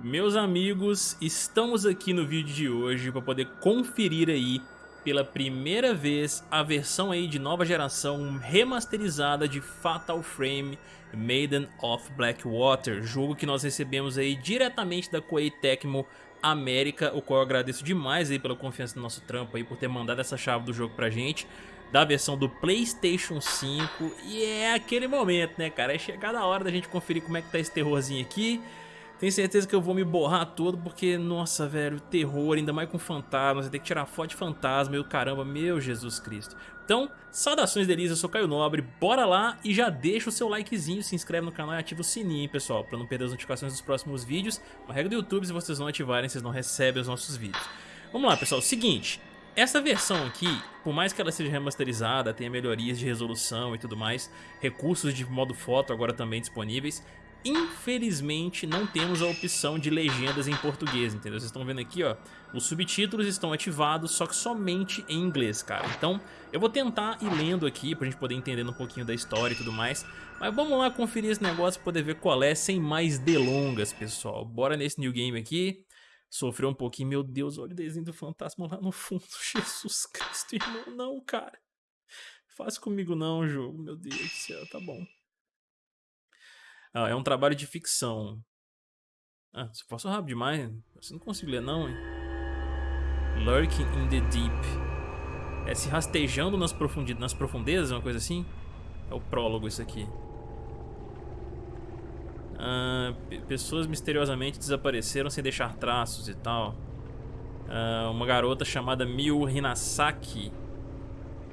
Meus amigos, estamos aqui no vídeo de hoje para poder conferir aí pela primeira vez a versão aí de nova geração remasterizada de Fatal Frame Maiden of Blackwater, jogo que nós recebemos aí diretamente da Koei Tecmo América, o qual eu agradeço demais aí pela confiança no nosso trampo aí por ter mandado essa chave do jogo pra gente da versão do Playstation 5 e é aquele momento, né, cara? É chegada a hora da gente conferir como é que tá esse terrorzinho aqui. Tenho certeza que eu vou me borrar todo porque, nossa, velho, terror, ainda mais com fantasmas, tem que tirar foto de fantasma, meu caramba, meu Jesus Cristo. Então, saudações delícias, eu sou Caio Nobre, bora lá e já deixa o seu likezinho, se inscreve no canal e ativa o sininho, pessoal, pra não perder as notificações dos próximos vídeos. Uma regra do YouTube, se vocês não ativarem, vocês não recebem os nossos vídeos. Vamos lá, pessoal, seguinte, essa versão aqui, por mais que ela seja remasterizada, tenha melhorias de resolução e tudo mais, recursos de modo foto agora também disponíveis, infelizmente não temos a opção de legendas em português, entendeu? Vocês estão vendo aqui, ó, os subtítulos estão ativados, só que somente em inglês, cara. Então, eu vou tentar ir lendo aqui pra gente poder entender um pouquinho da história e tudo mais, mas vamos lá conferir esse negócio pra poder ver qual é, sem mais delongas, pessoal. Bora nesse new game aqui sofreu um pouquinho. Meu Deus, olha o desenho do fantasma lá no fundo. Jesus Cristo, irmão. Não, cara. Faz comigo não, jogo. Meu Deus do céu, tá bom. Ah, é um trabalho de ficção. Ah, se posso rápido demais, você não consigo ler não, hein? Lurking in the Deep. É se rastejando nas, nas profundezas, uma coisa assim? É o prólogo isso aqui. Uh, pessoas misteriosamente desapareceram sem deixar traços e tal. Uh, uma garota chamada Miu Hinasaki.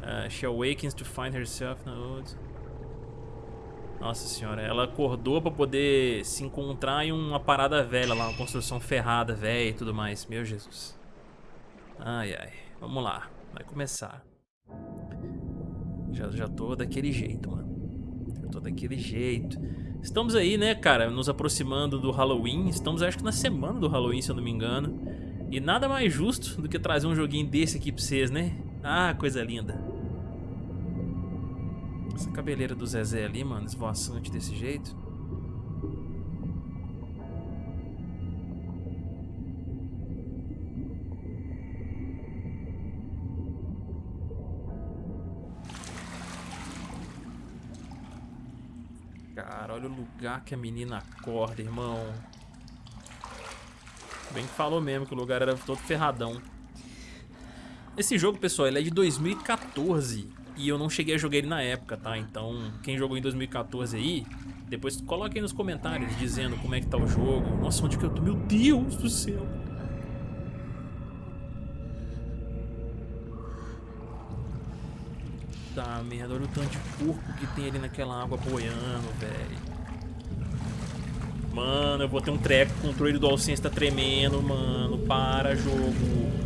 Uh, she awakens to find herself in wood. Nossa senhora, ela acordou pra poder se encontrar em uma parada velha lá, uma construção ferrada, velha e tudo mais. Meu Jesus. Ai, ai. Vamos lá. Vai começar. Já, já tô daquele jeito, mano. Já tô daquele jeito. Estamos aí, né, cara, nos aproximando do Halloween. Estamos, acho que na semana do Halloween, se eu não me engano. E nada mais justo do que trazer um joguinho desse aqui pra vocês, né? Ah, coisa linda. Essa cabeleira do Zezé ali, mano, esvoaçante desse jeito. Cara, olha o lugar que a menina acorda, irmão. Bem que falou mesmo que o lugar era todo ferradão. Esse jogo, pessoal, ele é de 2014 e eu não cheguei a jogar ele na época, tá? Então, quem jogou em 2014 aí, depois coloque aí nos comentários dizendo como é que tá o jogo. Nossa, onde que eu tô? Meu Deus do céu! Puta merda, olha o tanto de porco que tem ali naquela água boiando, velho. Mano, eu vou ter um treco, o controle do DualSense tá tremendo, mano. Para, jogo.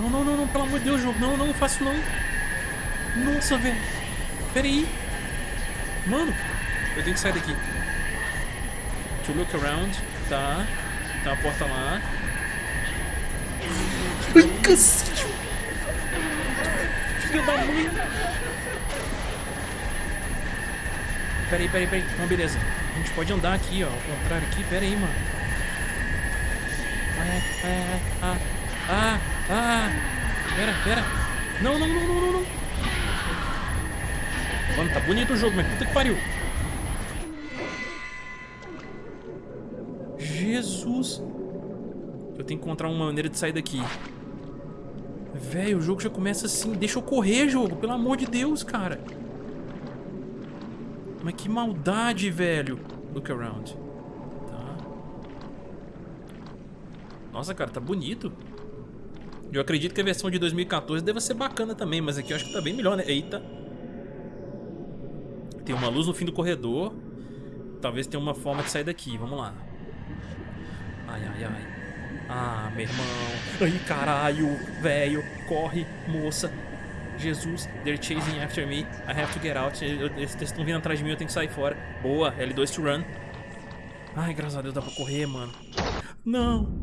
Não, não, não, não, pelo amor de Deus, jogo. Não, não, não faço não. Nossa, velho. Pera aí. Mano, eu tenho que sair daqui. To look around. Tá. Tá a porta lá. Ai, cacete. Filho da mãe. Pera aí, pera aí, pera aí. Não, beleza. A gente pode andar aqui, ó. Ao contrário aqui. Pera aí, mano. Ah, ah, ah, ah. Ah! Pera, pera. Não, não, não, não, não. Mano, tá bonito o jogo, mas puta que pariu. Jesus. Eu tenho que encontrar uma maneira de sair daqui. Velho, o jogo já começa assim. Deixa eu correr, jogo. Pelo amor de Deus, cara. Mas que maldade, velho. Look around. Tá. Nossa, cara, tá bonito. Eu acredito que a versão de 2014 deva ser bacana também, mas aqui eu acho que tá bem melhor, né? Eita. Tem uma luz no fim do corredor. Talvez tenha uma forma de sair daqui. Vamos lá. Ai, ai, ai. Ah, meu irmão. Ai, caralho. Velho. Corre, moça. Jesus, they're chasing after me. I have to get out. Eles estão vindo atrás de mim, eu tenho que sair fora. Boa, L2 to run. Ai, graças a Deus dá pra correr, mano. Não.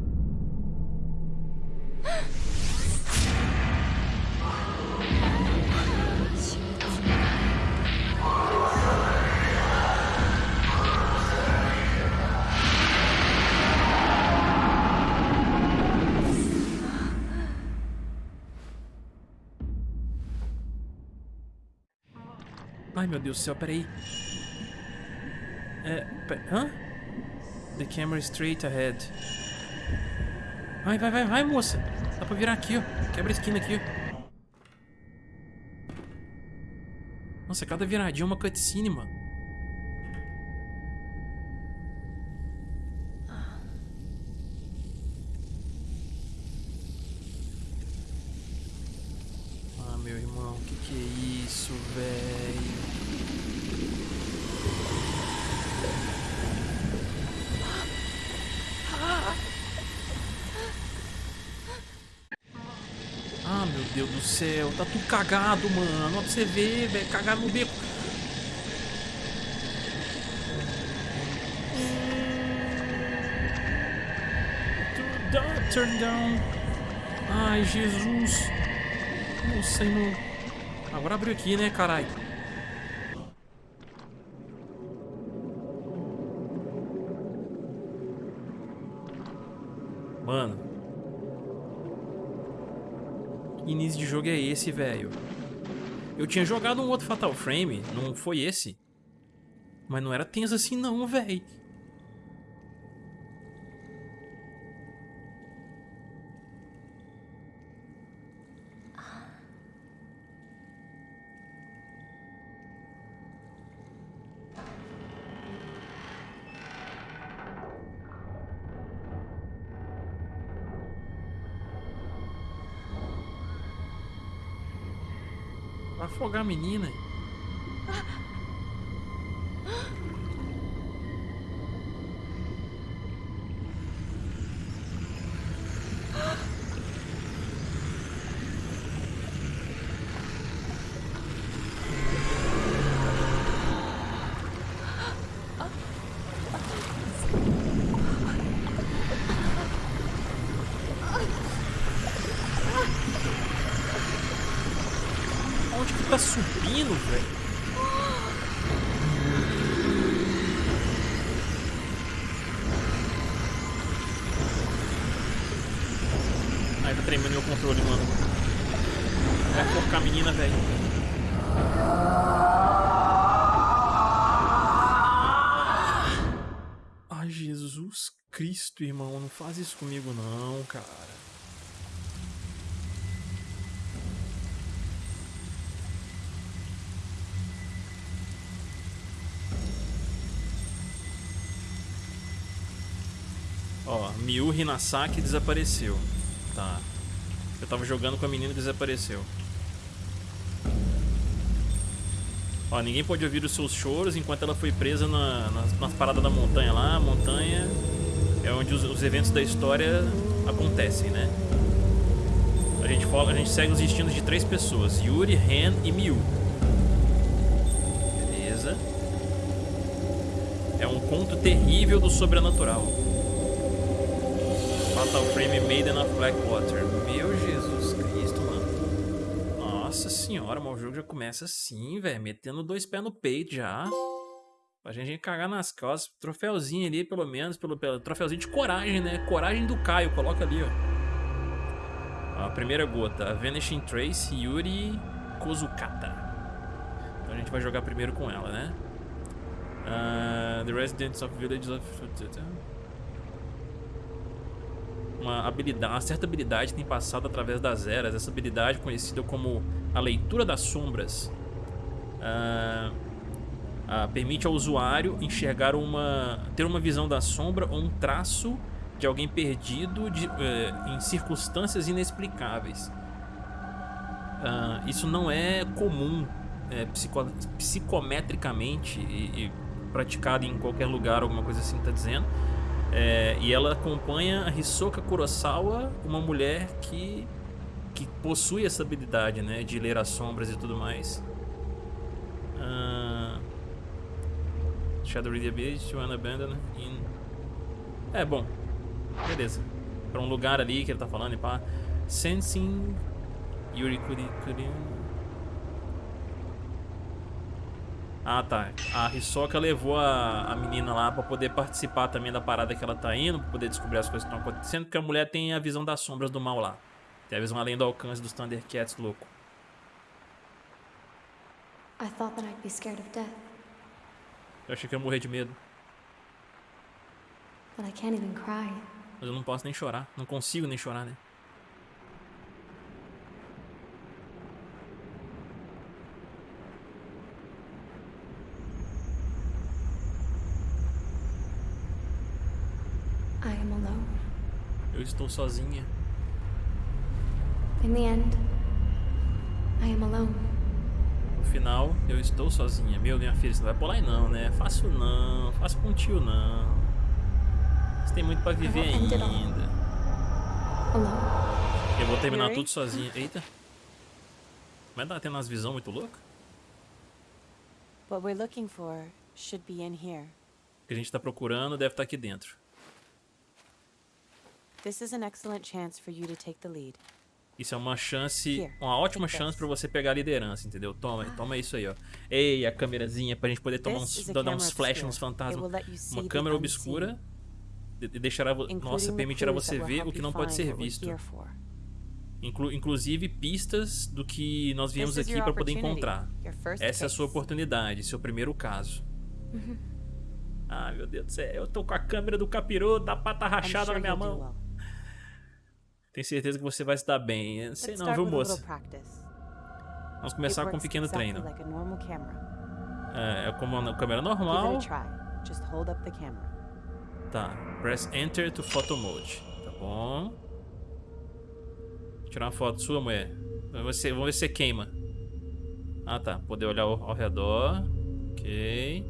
Ai, meu Deus do céu, peraí. É, pera, hã? The camera straight ahead. Vai, vai, vai, vai, moça. Dá pra virar aqui, ó. Quebra a esquina aqui, ó. Nossa, cada viradinha é uma cutscene, mano. Ah, meu irmão, que que é isso, velho? Deus do céu, tá tudo cagado, mano. Olha pra você ver, velho. Cagado no beco. Turn down. Ai, Jesus. Nossa, não. Agora abriu aqui, né, caralho? Jogo é esse, velho? Eu tinha jogado um outro Fatal Frame, não foi esse? Mas não era tenso assim não, velho. Vai afogar a menina. Cristo, irmão. Não faz isso comigo, não, cara. Ó, Miu Hinasaki desapareceu. Tá. Eu tava jogando com a menina e desapareceu. Ó, ninguém pode ouvir os seus choros enquanto ela foi presa na, nas, nas paradas da montanha lá. A montanha é onde os, os, eventos da história acontecem, né? A gente, fala, a gente segue os destinos de três pessoas. Yuri, Ren e Miu. Beleza. É um conto terrível do sobrenatural. Fatal Frame Maiden of Blackwater. Meu Jesus Cristo, mano. Nossa senhora, mas o jogo já começa assim, velho. Metendo dois pés no peito já. Pra gente cagar nas costas. Troféuzinho ali, pelo menos. Pelo, pelo troféuzinho de coragem, né? Coragem do Caio. Coloca ali, ó. A primeira gota. Vanishing Trace, Yuri Kozukata. Então a gente vai jogar primeiro com ela, né? Uh, the Residents of Villages of uma habilidade, uma certa habilidade tem passado através das eras. Essa habilidade conhecida como a leitura das sombras uh, uh, permite ao usuário enxergar uma, ter uma visão da sombra ou um traço de alguém perdido de, uh, em circunstâncias inexplicáveis. isso não é comum é, psico, psicometricamente e, e praticado em qualquer lugar, alguma coisa assim está dizendo. É, e ela acompanha a Hisoka Kurosawa, uma mulher que que possui essa habilidade, né? De ler as sombras e tudo mais. Uh, Shadow Read Ability to Unabandon in... É, bom. Beleza. Pra um lugar ali que ele tá falando e pá. Sensing... Yuri Kuri... Kuri... Ah, tá. A Hisoka levou a, a menina lá pra poder participar também da parada que ela tá indo, pra poder descobrir as coisas que estão acontecendo, porque a mulher tem a visão das sombras do mal lá. Tem a visão além do alcance dos Thundercats louco. I thought that I'd be scared of death. Eu achei que ia morrer de medo. But I can't even cry. Mas eu não posso nem chorar. Não consigo nem chorar, né? Eu estou sozinha. In the end, I am alone. Final, eu estou sozinha. Meu, minha filha, você não vai pular aí não, né? Faço não, faço com tio não. Você tem muito pra viver ainda. Eu vou terminar tudo sozinha. Eita. Mas tá tendo umas visões muito loucas? What we're looking for should be in here. O que a gente tá procurando deve estar aqui dentro. This is an excellent chance for you to take the lead. Isso é uma chance, uma ótima chance pra você pegar a liderança, entendeu? Toma, toma isso aí, ó. Ei, a câmerazinha pra gente poder tomar uns, dar camera uns flash, will fantasmas. Uma câmera obscura deixará, nossa, permitirá você ver o que não pode ser visto. Inclu inclusive pistas do que nós viemos aqui pra poder encontrar. Essa é a sua oportunidade, seu primeiro caso. Ah, meu Deus do céu, eu tô com a câmera do capiroto da pata rachada na minha mão. Tenho certeza que você vai se dar bem. Sei não, viu, moça? Vamos começar com um pequeno treino. É, é como uma câmera normal. Tá, press enter to photo mode. Tá bom. Vou tirar uma foto sua, mulher. Vamos ver se, vamos ver se você queima. Ah, tá. Poder olhar ao, ao redor. Ok.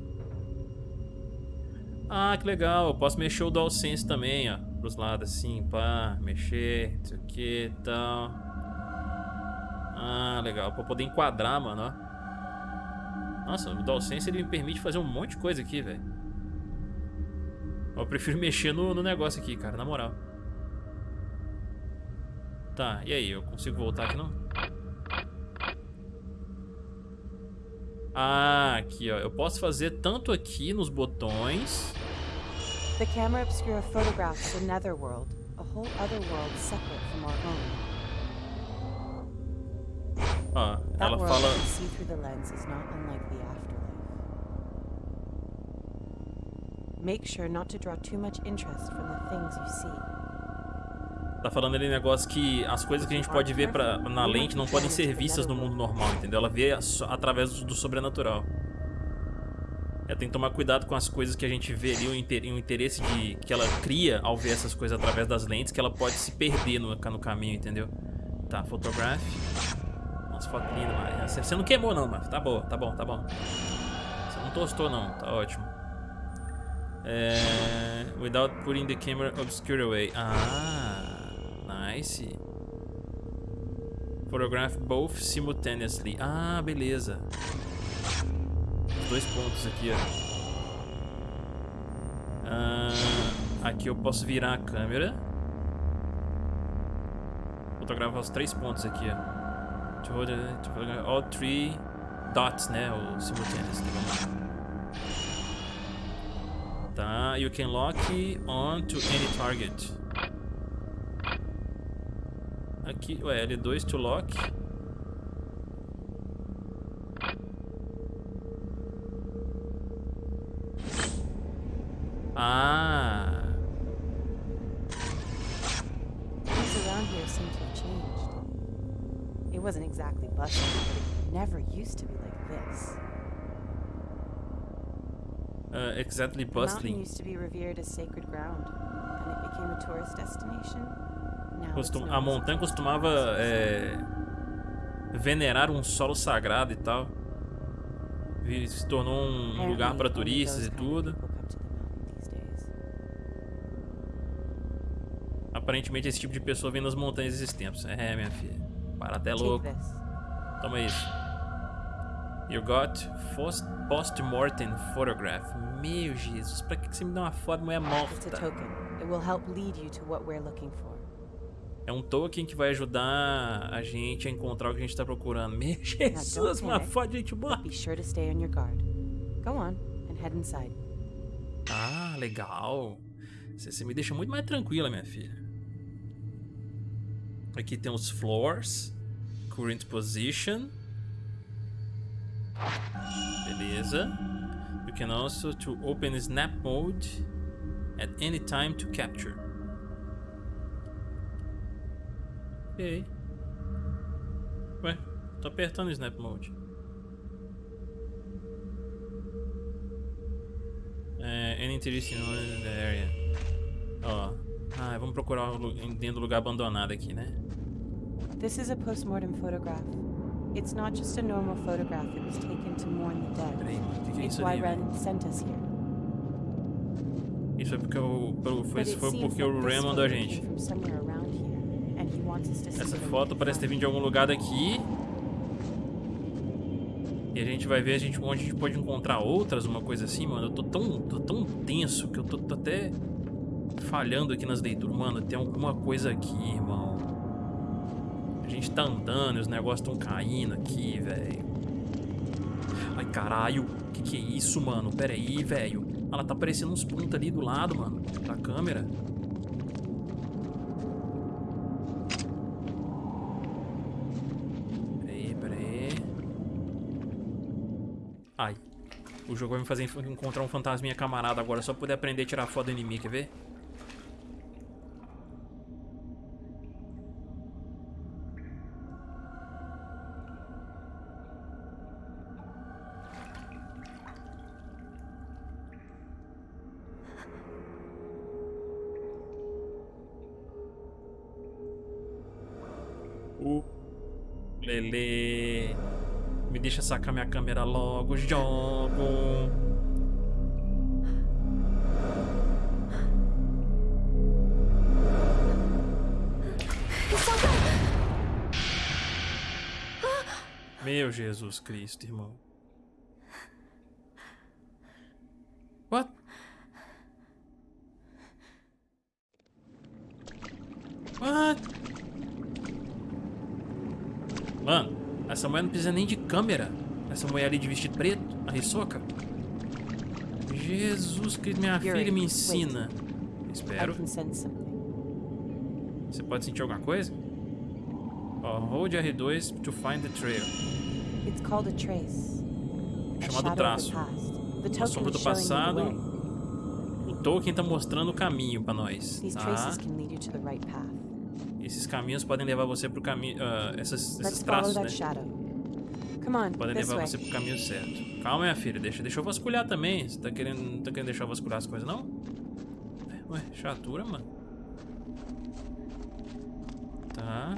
Ah, que legal. Eu posso mexer o DualSense também, ó. Pros lados assim, pá. Mexer, não sei o que e tal. Ah, legal. Pra poder enquadrar, mano, ó. Nossa, o DualSense ele me permite fazer um monte de coisa aqui, velho. Eu prefiro mexer no, no negócio aqui, cara, na moral. Tá, e aí? Eu consigo voltar aqui, não? Ah, aqui, ó. Eu posso fazer tanto aqui nos botões... The camera obscura photographs the netherworld, a whole other world separate from our own. Ó, That ela world fala... that we see through the lens is not unlike the afterlife. Make sure not to draw too much interest from the things you see. Tá falando ali negócio que as coisas que a gente pode ver pra, na lente não podem ser vistas no mundo normal, entendeu? Ela vê através do sobrenatural. É, tem que tomar cuidado com as coisas que a gente vê ali, o, inter, o interesse de, que ela cria ao ver essas coisas através das lentes, que ela pode se perder no, no caminho, entendeu? Tá, photograph. Nossa, foto linda, Maria. Você não queimou não, mas tá bom, tá bom, tá bom. Você não tostou não, tá ótimo. É, without putting the camera obscure away. Ah, nice. Photograph both simultaneously. Ah, beleza. Dois pontos aqui, ó. Ah, aqui eu posso virar a câmera. Fotografar os três pontos aqui, ó. All three dots, né? O simultaneously. Vamos lá. Tá, you can lock on to any target. Aqui, ué, L2 to lock. Ah, Things around here seem to have changed. It wasn't exactly bustling, but it never used to be like this. uh, exactly The bustling. used to be revered as sacred ground, and it became a tourist destination. Now Costum- a montanha costumava é, venerar um solo sagrado e tal. E se tornou um lugar para turistas e tudo. people come to the mountain these days. Aparentemente esse tipo de pessoa vem nas montanhas esses tempos. É, minha filha. Para até Take louco. Toma isso. You got post- post-mortem photograph. Meu Jesus, pra que você me dá uma foto de mulher morta? É um token que vai ajudar a gente a encontrar o que a gente tá procurando. Meu Jesus, uma foto de gente morta. Be sure to stay on your guard. Go on and head inside. Ah, legal. Você me deixa muito mais tranquila, minha filha. Aqui tem os floors. Current position. Beleza. You can also to open snap mode at any time to capture. Ok. Ué, tô apertando snap mode. É, any interesting in the area. Ó. Ah, vamos procurar dentro do lugar abandonado aqui, né? This is a postmortem photograph. It's not just a normal photograph. It was taken to mourn the dead. É It's why? Ren sent us here. Isso foi porque o, pelo- isso foi porque o Ren mandou a gente. Essa foto parece ter vindo de algum lugar daqui. E a gente vai ver a gente, onde a gente pode encontrar outras, uma coisa assim, mano. Eu tô tão, tô tão tenso que eu tô, tô até falhando aqui nas leituras. Mano, tem alguma coisa aqui, irmão. Gente tá andando e os negócios estão caindo aqui, velho. Ai, caralho. Que que é isso, mano? Pera aí, velho. Ela tá aparecendo uns pontos ali do lado, mano. Da câmera. Peraí, peraí. Ai. O jogo vai me fazer encontrar um fantasminha camarada agora, só poder aprender a tirar foto do inimigo, quer ver? Lele. Me deixa sacar minha câmera logo, jogo. Meu Jesus Cristo, irmão. What? What? Mano, essa mulher não precisa nem de câmera. Essa mulher ali de vestido preto, a Hisoka. Jesus Cristo, minha Yuri, filha me wait. ensina. I Espero. Você pode sentir alguma coisa? Ó, hold R2 to find the trail. It's called a trace. A Chamado traço. token sombra do passado. O Tolkien tá mostrando o caminho pra nós, tá? Esses caminhos podem levar você pro caminho... ah, essas, esses traços, né? On, Podem levar way. você pro caminho certo. Calma, minha filha. Deixa, deixa eu vasculhar também. Você tá querendo, não tá querendo deixar eu vasculhar as coisas, não? Ué, chatura, mano. Tá.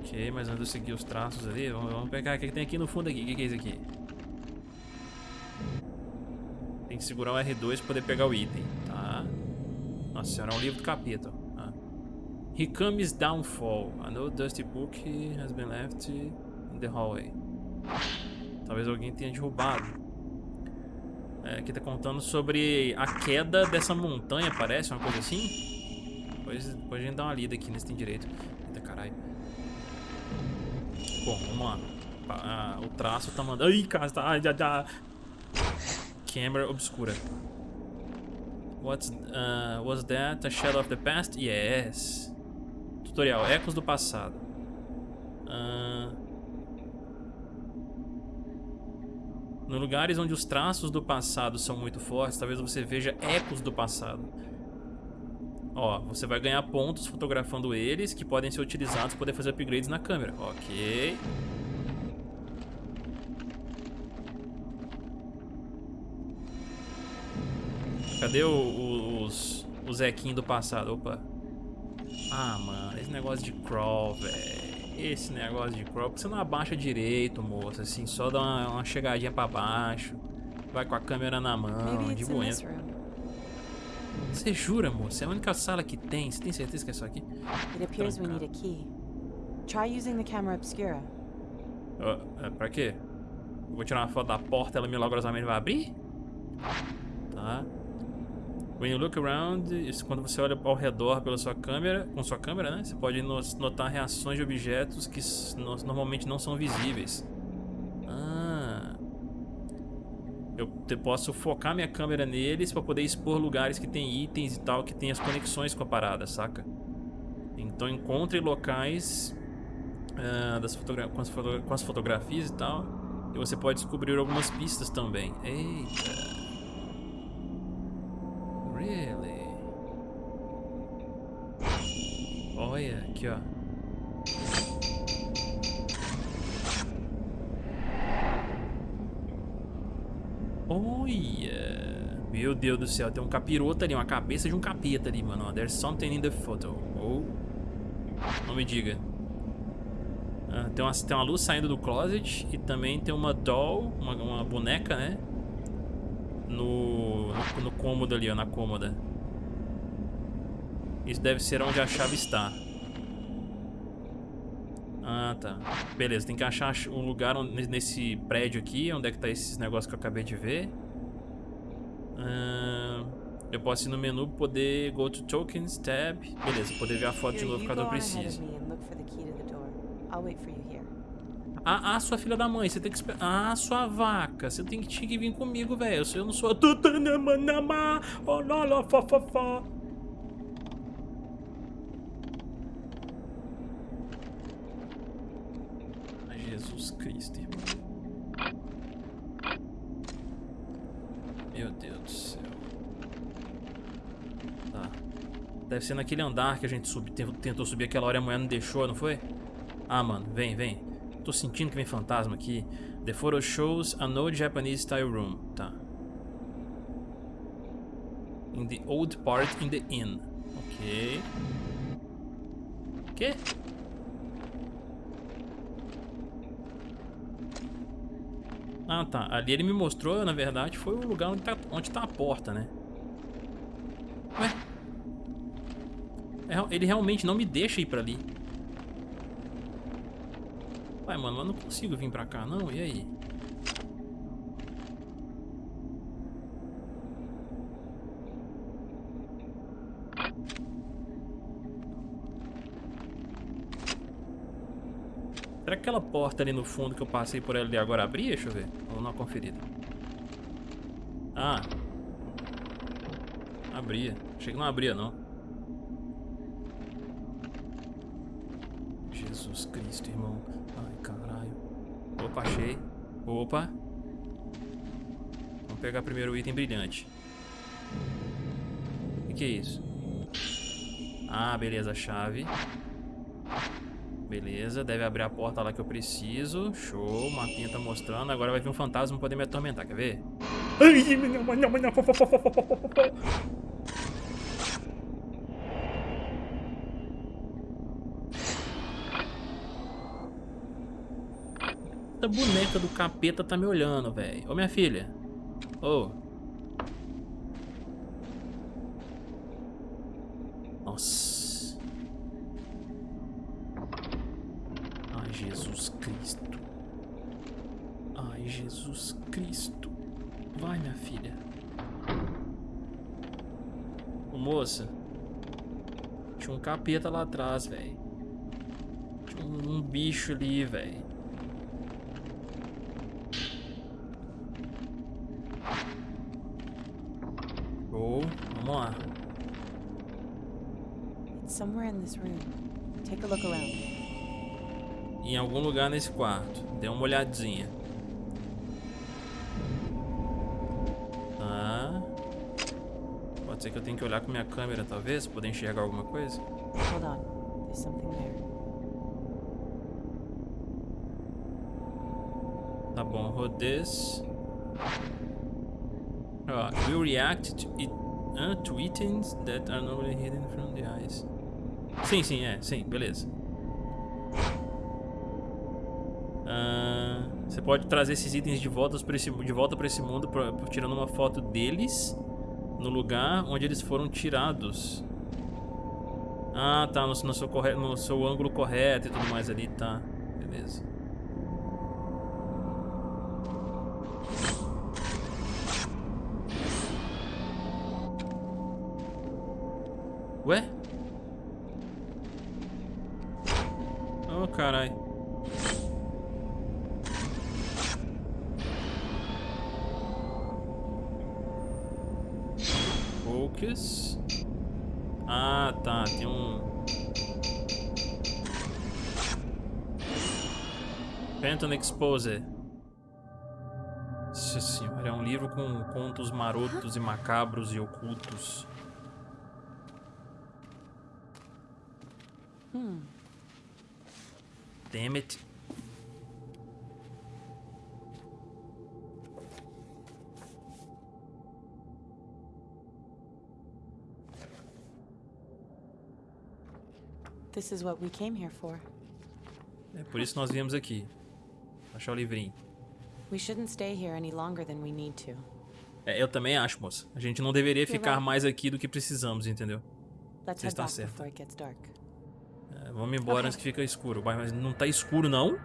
Ok, mas antes de eu seguir os traços ali, vamos, vamos pegar o que tem aqui no fundo aqui. O que, que é isso aqui? Tem que segurar o R2 pra poder pegar o item, tá? Nossa senhora, é um livro do capítulo. Ah. He comes downfall. An old dusty book has been left in the hallway. Talvez alguém tenha derrubado. É, aqui tá contando sobre a queda dessa montanha, parece, uma coisa assim. Depois, depois a gente dá uma lida aqui nesse tem direito. Eita caralho. Bom, vamos lá. Ah, o traço tá mandando. Ai, cara, tá. Ai, já, já. Câmera obscura. What's, uh, was that a shadow of the past? Yes. Tutorial, ecos do passado. Ah, no lugares onde os traços do passado são muito fortes, talvez você veja ecos do passado. Ó, você vai ganhar pontos fotografando eles, que podem ser utilizados para poder fazer upgrades na câmera. Ok. Cadê o- o- os, Zequinho do passado? Opa. Ah, mano, esse negócio de crawl, velho. Esse negócio de crawl, porque você não abaixa direito, moça. Assim, só dá uma, uma chegadinha pra baixo. Vai com a câmera na mão, de boa. Você jura, moça? É a única sala que tem. Você tem certeza que é só aqui? It appears we need a key. Try using the camera obscura. É, pra quê? Vou tirar uma foto da porta, ela milagrosamente vai abrir? Tá. When you look around, quando você olha ao redor pela sua câmera, com sua câmera, né? Você pode no- notar reações de objetos que normalmente não são visíveis. Ah. Eu posso focar minha câmera neles pra poder expor lugares que tem itens e tal, que tem as conexões com a parada, saca? Então encontre locais ah, das com, as com as fotografias e tal. E você pode descobrir algumas pistas também. Eita. Really? Olha, aqui ó. Olha! Meu Deus do céu, tem um capiroto ali, uma cabeça de um capeta ali, mano. There's something in the photo. Oh. Não me diga. Ah, tem, uma, tem uma luz saindo do closet e também tem uma doll, uma, uma boneca, né? No, no, no cômodo ali, ó, na cômoda. Isso deve ser onde a chave está. Ah, tá. Beleza, tem que achar um lugar onde- nesse prédio aqui, onde é que tá esses negócios que eu acabei de ver. Ah, eu posso ir no menu, poder go to tokens, tab. Beleza, poder ver a foto de novo caso eu precise. I'll wait for you here. Ah, ah, sua filha da mãe, você tem que esperar. Ah, sua vaca, você tem que, tinha que vir comigo, velho. Eu não sou. Jesus Cristo, irmão. Meu Deus do céu. Tá. Deve ser naquele andar que a gente ten- tentou subir aquela hora e a mulher não deixou, não foi? Ah, mano, vem, vem. Tô sentindo que vem fantasma aqui. The photo shows an old Japanese style room. Tá. In the old part in the inn. Ok. Que? Ah, tá. Ali ele me mostrou, na verdade, foi o lugar onde tá, onde tá a porta, né? Ué? É, Ele realmente não me deixa ir pra ali. Vai, mano, mas não consigo vir pra cá, não. E aí? Será que aquela porta ali no fundo que eu passei por ela ali agora abria? Deixa eu ver. Vamos dar uma conferida. Ah. Abria. Achei que não abria, não. Jesus Cristo, irmão. Ai, caralho. Opa, achei. Opa. Vamos pegar primeiro o item brilhante. O que, que é isso? Ah, beleza, a chave. Beleza, deve abrir a porta lá que eu preciso. Show, o mapinha tá mostrando. Agora vai vir um fantasma poder me atormentar, quer ver? Essa boneca do capeta tá me olhando, velho. Ô, minha filha. Ô. Nossa. Ai, Jesus Cristo. Ai, Jesus Cristo. Vai, minha filha. Ô, moça. Tinha um capeta lá atrás, velho. Tinha um bicho ali, velho. Show. Vamos lá. It's somewhere in this room. Take a look around. Em algum lugar nesse quarto. Dê uma olhadinha. Tá. Pode ser que eu tenha que olhar com minha câmera, talvez, pra poder enxergar alguma coisa. Hold on. There's something there. Tá bom, Rhodes. Ó, will react to, it, uh, to items that are normally hidden from the eyes. Sim, sim, é, sim, beleza. Você pode trazer esses itens de volta para esse, de volta para esse mundo, pra- tirando uma foto deles. no lugar onde eles foram tirados. Ah, tá, no, no, seu, corre... no seu ângulo correto e tudo mais ali, tá. Beleza. Focus. Ah, tá. Tem um... Phantom Exposer. Nossa senhora, é um livro com contos marotos e macabros e ocultos. Hmm. Damn it. This is what we came here for. É por isso que nós viemos aqui. Achar o livrinho. We shouldn't stay here any longer than we need to. É, eu também acho, moça. A gente não deveria You're ficar right. mais aqui do que precisamos, entendeu? Let's Você está dark. É, vamos embora Ok. antes que fica escuro. Mas mas não tá escuro, não?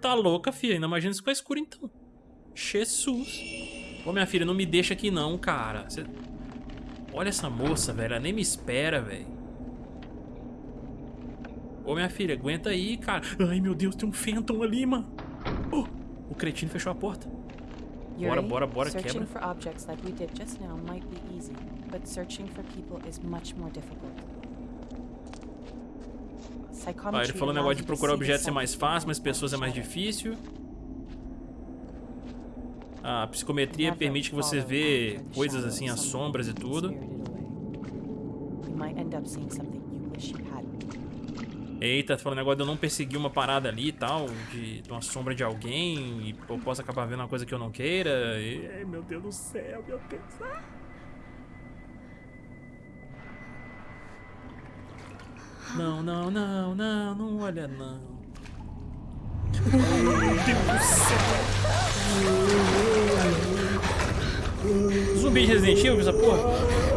Tá louca, filha. Ainda imagina se ficar escuro, então. Jesus. Ô, minha filha, não me deixa aqui, não, cara. Você- Olha essa moça, velho. Ela nem me espera, velho. Ô, minha filha, aguenta aí, cara. Ai, meu Deus, tem um Phantom ali, mano. Oh, o cretino fechou a porta. Bora, bora, bora, quebra. for objects like we did just now might be easy, but searching for people is much more difficult. Ah, ele falou allows negócio de procurar objetos é mais fácil, mas pessoas é mais difícil. A psicometria permite que você vê coisas assim, as sombras e tudo. might end up seeing something you wish you hadn't. Eita, falando negócio de eu não perseguir uma parada ali e tal, de, de uma sombra de alguém, e eu posso acabar vendo uma coisa que eu não queira. E, ai, meu Deus do céu, meu Deus. Ah. Não, não, não, não, não olha não. Meu Deus do céu. Zumbi de Resident Evil, essa porra?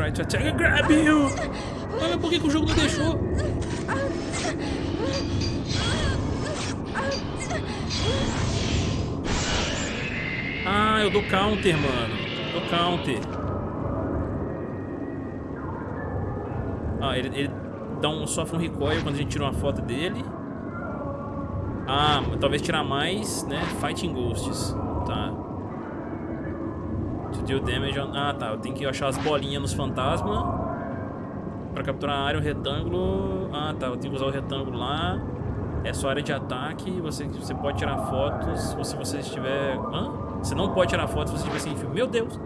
Try to attack and grab you. Olha por que, que o jogo não deixou. Ah, eu dou counter, mano. Dou counter. Ah, ele, ele dá um, sofre um recoil quando a gente tira uma foto dele. Ah, talvez tirar mais, né? Fighting Ghosts. Tá. Deal damage on... Ah, tá. Eu tenho que achar as bolinhas nos fantasmas. Pra capturar a área, o retângulo... Ah, tá. Eu tenho que usar o retângulo lá. É só área de ataque. Você, você pode tirar fotos se você estiver... Hã? Você não pode tirar fotos se você estiver sem fio. Meu Deus!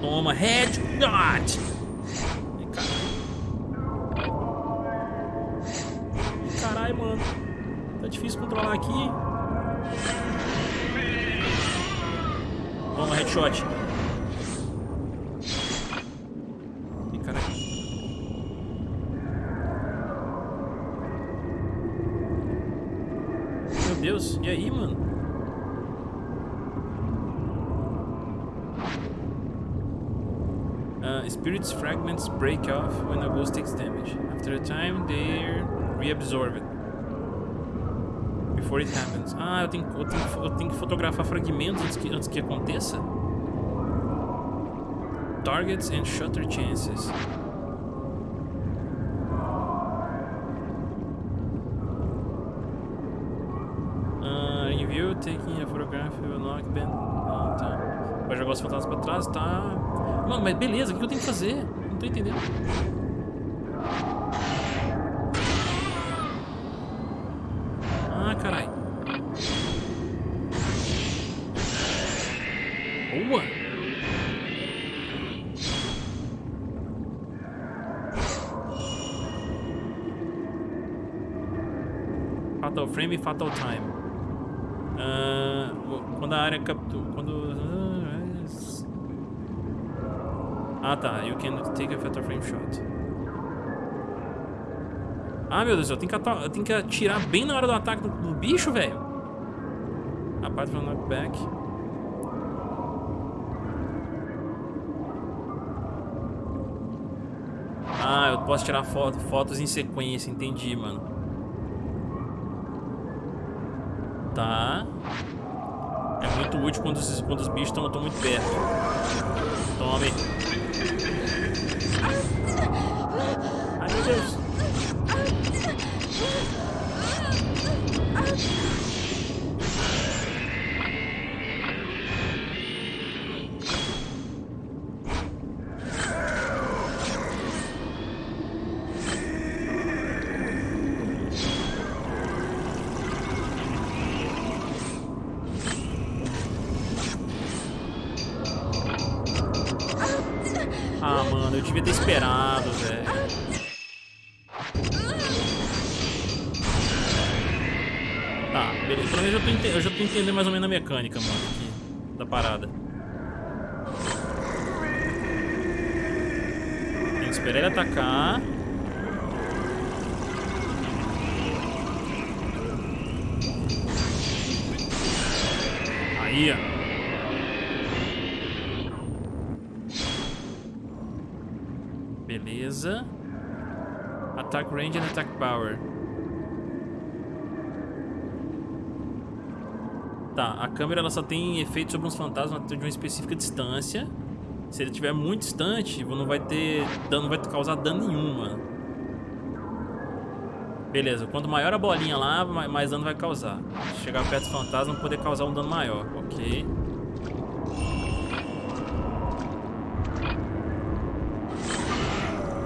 Toma, headshot! Deus, e aí, mano? Uh, spirits fragments break off when a ghost takes damage. After a time, they're reabsorbed. Before it happens. Ah, eu tenho, eu tenho, eu tenho que fotografar fragmentos antes que, antes que aconteça? Targets and shutter chances. beleza, o que eu tenho que fazer? Não tô entendendo. Ah, caralho. Boa! Fatal Frame e Fatal Time. Uh, quando a área Ah, tá. You can take a Fatal Frame shot. Ah, meu Deus, eu tenho que, eu tenho que atirar bem na hora do ataque do, do bicho, velho. Apart from knockback. Ah, eu posso tirar foto, fotos em sequência, entendi, mano. Tá. Muito útil quando os, quando os bichos estão muito perto. Tome. Ai, meu Deus. Mais ou menos a mecânica, mano, aqui, da parada. Tem que esperar ele atacar. Aí, ó. Beleza. Attack range and attack power. Tá, a câmera ela só tem efeito sobre uns fantasmas de uma específica distância. Se ele estiver muito distante, não vai ter dano, não vai causar dano nenhum, mano. Beleza, quanto maior a bolinha lá, mais dano vai causar. Chegar perto do fantasma, poder causar um dano maior. Ok.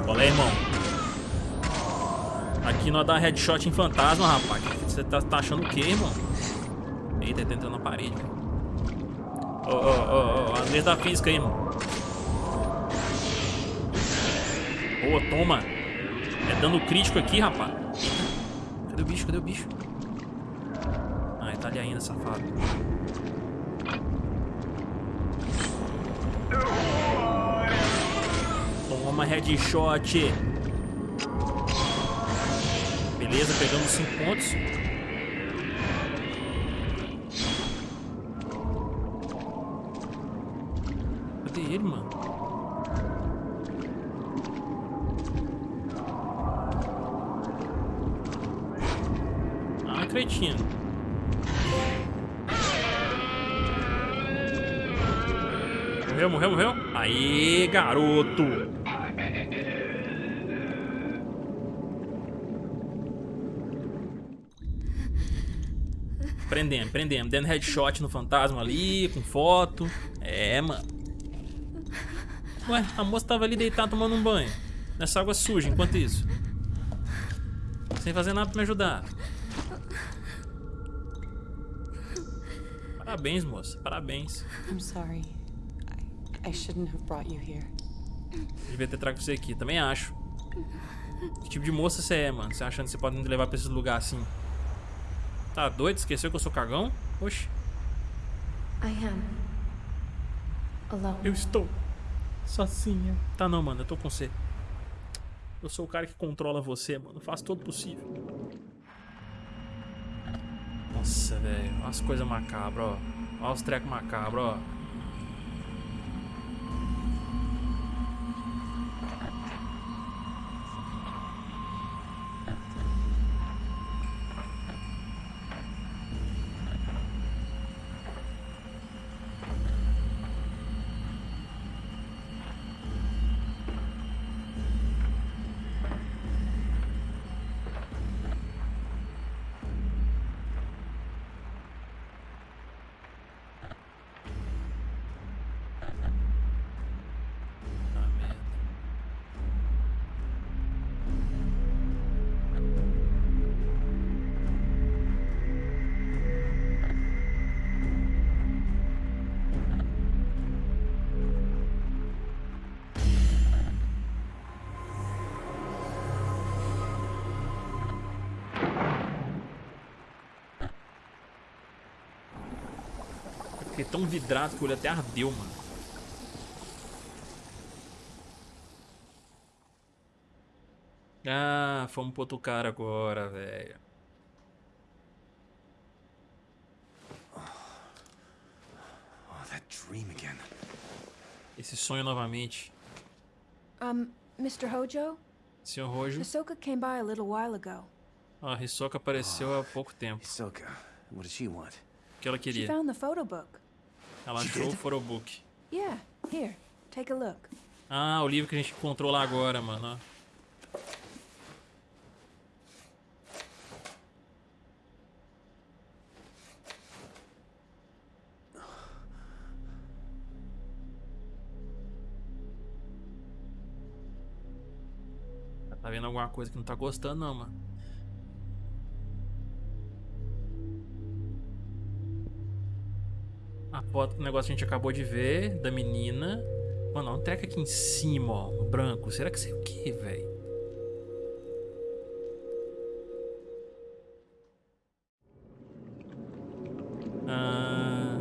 Qual é, irmão? Aqui nós dá headshot em fantasma, rapaz. Você tá, tá achando o quê, irmão? Eita, tá entrando na parede, Ô, ô, ô, ô, da física aí, irmão. Boa, toma. É dano crítico aqui, rapaz. Cadê o bicho? Cadê o bicho? Ah, ele tá ali ainda, safado. Toma headshot. Beleza, pegamos 5 pontos. Garoto! Prendemos, prendemos. Dando headshot no fantasma ali, com foto. É, mano. Ué, a moça tava ali deitada tomando um banho. Nessa água suja, enquanto isso. Sem fazer nada pra me ajudar. Parabéns, moça. Parabéns. I'm sorry. I, I shouldn't have brought you here. Devia ter trago você aqui. Também acho. Que tipo de moça você é, mano? Você achando que você pode me levar pra esse lugar assim? Tá doido? Esqueceu que eu sou cagão? Oxi. I am. Alone. Eu estou sozinha. Tá não, mano. Eu tô com você. Eu sou o cara que controla você, mano. Faço todo possível. Nossa, velho. Olha as coisas macabras, ó. Olha os trecos macabros, ó. Fiquei tão vidrado que o olho até ardeu, mano. Ah, fomos pro outro cara agora, velho. Oh, that dream again. Esse sonho novamente. Um, Mr. Hojo? Senhor Rojo. Hisoka came by a little while ago. A Hisoka apareceu há pouco tempo. Hisoka, what does she want? O que ela She queria? found the photo book. Ela achou o photobook. Yeah, here, take a look. Ah, o livro que a gente encontrou lá agora, mano. Tá vendo alguma coisa que não tá gostando, não, mano. A foto, o negócio que a gente acabou de ver da menina. Mano, um treco aqui em cima, ó. Branco. Será que isso é o que, velho? Ah,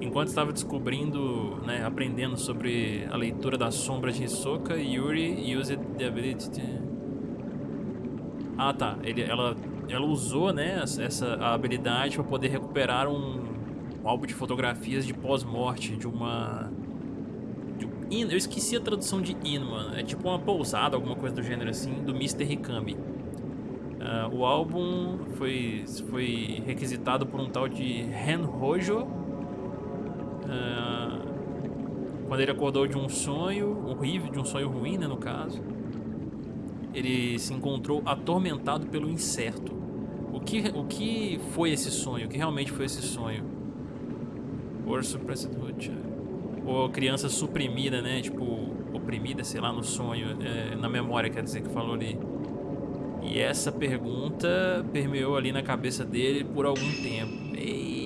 enquanto estava descobrindo, né, aprendendo sobre a leitura da sombra de Hisoka, Yuri used the ability to... Ah, tá. Ele, ela, ela usou, né, essa a habilidade para poder recuperar um, um álbum de fotografias de pós-morte de uma de um in- eu esqueci a tradução de in, mano. É tipo uma pousada, alguma coisa do gênero assim, do Mr. Hikami. Ah, o álbum foi, foi requisitado por um tal de Ren Hojo. Ah, quando ele acordou de um sonho horrível, de um sonho ruim, né, no caso. Ele se encontrou atormentado pelo incerto. O que, o que foi esse sonho? O que realmente foi esse sonho? Or suppressed hood. Ou criança suprimida, né? Tipo, oprimida, sei lá, no sonho, é, na memória, quer dizer, que falou ali. E essa pergunta permeou ali na cabeça dele por algum tempo. Rapaz.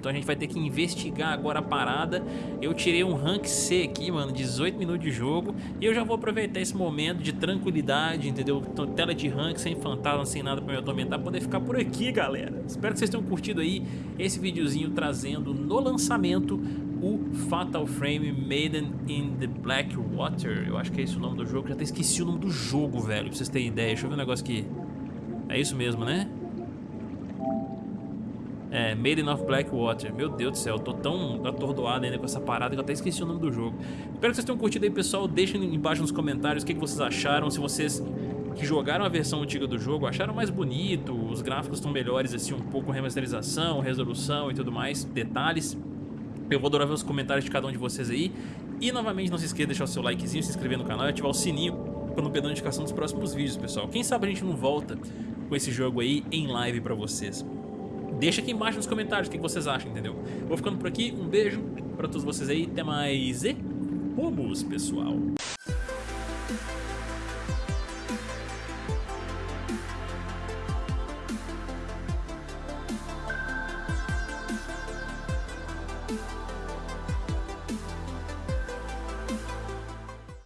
Então a gente vai ter que investigar agora a parada. Eu tirei um rank C aqui, mano, 18 minutos de jogo. E eu já vou aproveitar esse momento de tranquilidade, entendeu? Tela de rank, sem fantasma, sem nada pra me atormentar, poder ficar por aqui, galera. Espero que vocês tenham curtido aí esse videozinho trazendo no lançamento o Fatal Frame Maiden in the Black Water. Eu acho que é esse o nome do jogo. Já até esqueci o nome do jogo, velho, pra vocês terem ideia. Deixa eu ver um negócio aqui. É isso mesmo, né? É, Maiden of Blackwater. Meu Deus do céu, eu tô tão atordoado ainda com essa parada que eu até esqueci o nome do jogo. Espero que vocês tenham curtido aí, pessoal. Deixem embaixo nos comentários o que, que vocês acharam. Se vocês que jogaram a versão antiga do jogo acharam mais bonito, os gráficos estão melhores, assim, um pouco remasterização, resolução e tudo mais, detalhes. Eu vou adorar ver os comentários de cada um de vocês aí. E novamente, não se esqueça de deixar o seu likezinho, se inscrever no canal e ativar o sininho para não perder a notificação dos próximos vídeos, pessoal. Quem sabe a gente não volta com esse jogo aí em live pra vocês. Deixa aqui embaixo nos comentários o que vocês acham, entendeu? Vou ficando por aqui, um beijo pra todos vocês aí, até mais e fomos, pessoal!